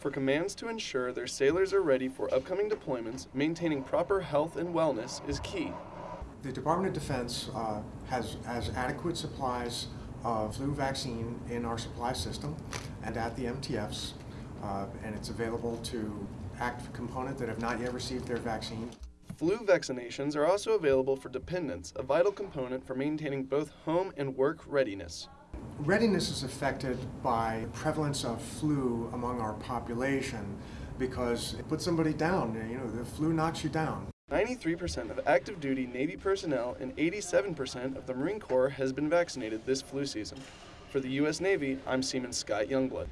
for commands to ensure their sailors are ready for upcoming deployments, maintaining proper health and wellness is key. The Department of Defense uh, has, has adequate supplies of flu vaccine in our supply system and at the MTFs, uh, and it's available to active component that have not yet received their vaccine. Flu vaccinations are also available for dependents, a vital component for maintaining both home and work readiness. Readiness is affected by prevalence of flu among our population because it puts somebody down. You know, the flu knocks you down. 93% of active duty Navy personnel and 87% of the Marine Corps has been vaccinated this flu season. For the U.S. Navy, I'm Seaman Scott Youngblood.